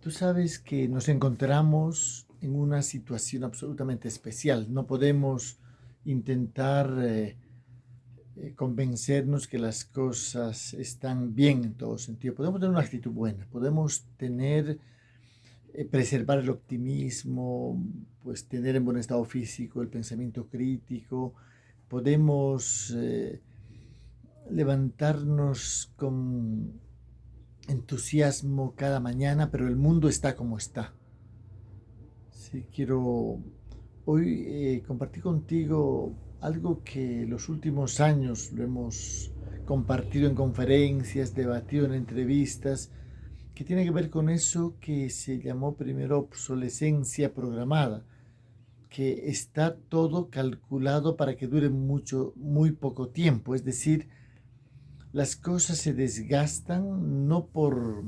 Tú sabes que nos encontramos en una situación absolutamente especial. No podemos intentar eh, eh, convencernos que las cosas están bien en todo sentido. Podemos tener una actitud buena, podemos tener, eh, preservar el optimismo, pues tener en buen estado físico el pensamiento crítico, podemos levantarnos con entusiasmo cada mañana, pero el mundo está como está. Sí, quiero hoy eh, compartir contigo algo que los últimos años lo hemos compartido en conferencias, debatido en entrevistas, que tiene que ver con eso que se llamó primero obsolescencia programada, que está todo calculado para que dure mucho, muy poco tiempo, es decir, las cosas se desgastan no por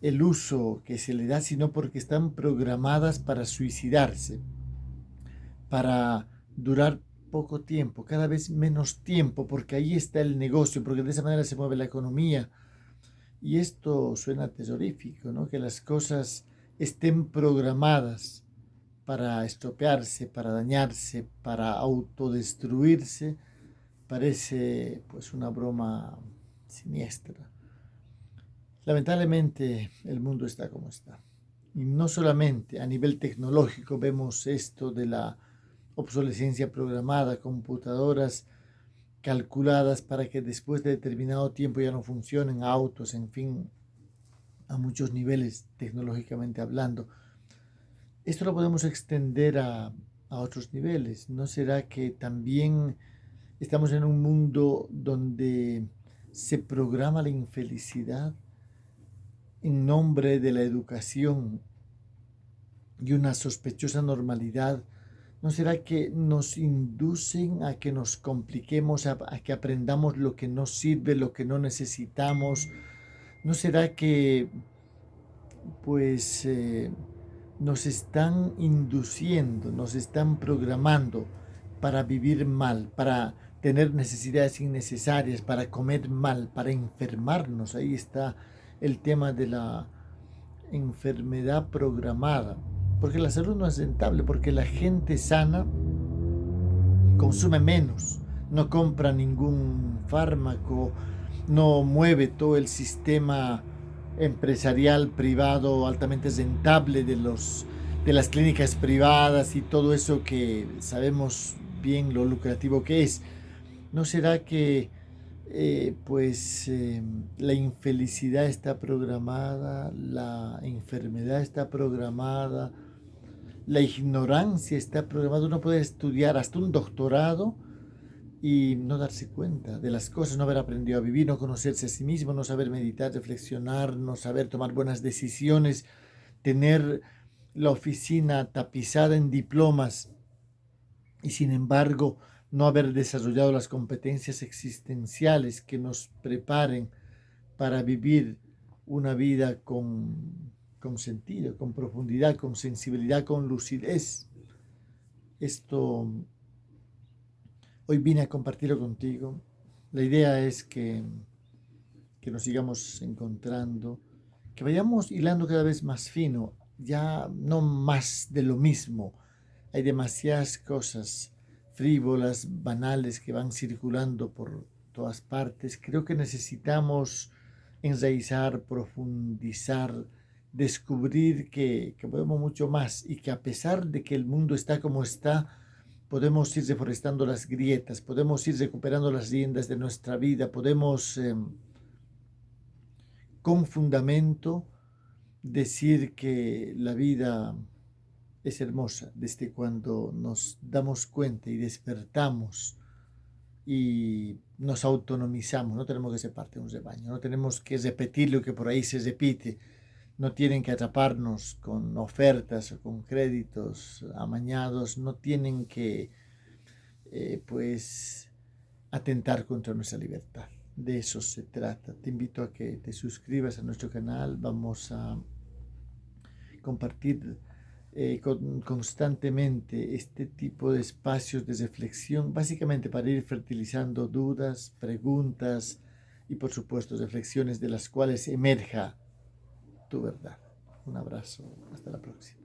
el uso que se le da, sino porque están programadas para suicidarse, para durar poco tiempo, cada vez menos tiempo, porque ahí está el negocio, porque de esa manera se mueve la economía. Y esto suena tesorífico, ¿no? Que las cosas estén programadas para estropearse, para dañarse, para autodestruirse, parece pues una broma siniestra. Lamentablemente el mundo está como está. Y no solamente a nivel tecnológico vemos esto de la obsolescencia programada, computadoras calculadas para que después de determinado tiempo ya no funcionen, autos, en fin, a muchos niveles tecnológicamente hablando. Esto lo podemos extender a, a otros niveles. ¿No será que también Estamos en un mundo donde se programa la infelicidad en nombre de la educación y una sospechosa normalidad. ¿No será que nos inducen a que nos compliquemos, a, que aprendamos lo que no sirve, lo que no necesitamos? ¿No será que pues eh, nos están induciendo, nos están programando para vivir mal, para tener necesidades innecesarias, para comer mal, para enfermarnos. Ahí está el tema de la enfermedad programada. Porque la salud no es rentable, porque la gente sana consume menos, no compra ningún fármaco, no mueve todo el sistema empresarial privado altamente rentable de los de las clínicas privadas y todo eso que sabemos bien lo lucrativo que es. ¿No será que eh, pues em, la infelicidad está programada, la enfermedad está programada, la ignorancia está programada? Uno puede estudiar hasta un doctorado y no darse cuenta de las cosas, no haber aprendido a vivir, no conocerse a sí mismo, no saber meditar, reflexionar, no saber tomar buenas decisiones, tener la oficina tapizada en diplomas y sin embargo no haber desarrollado las competencias existenciales que nos preparen para vivir una vida con, con sentido, con profundidad, con sensibilidad, con lucidez. Esto hoy vine a compartirlo contigo. La idea es que, que nos sigamos encontrando, que vayamos hilando cada vez más fino, ya no más de lo mismo. Hay demasiadas cosas frívolas, banales que van circulando por todas partes. Creo que necesitamos enraizar, profundizar, descubrir que, podemos mucho más y que a pesar de que el mundo está como está, podemos ir reforestando las grietas, podemos ir recuperando las riendas de nuestra vida, podemos em, con fundamento decir que la vida es hermosa desde cuando nos damos cuenta y despertamos y nos autonomizamos. No tenemos que ser parte de un rebaño, no tenemos que repetir lo que por ahí se repite. No tienen que atraparnos con ofertas o con créditos amañados, no tienen que eh, pues atentar contra nuestra libertad. De eso se trata. Te invito a que te suscribas a nuestro canal. Vamos a compartir eh, constantemente este tipo de espacios de reflexión, básicamente para ir fertilizando dudas, preguntas y por supuesto reflexiones de las cuales emerja tu verdad. Un abrazo. Hasta la próxima.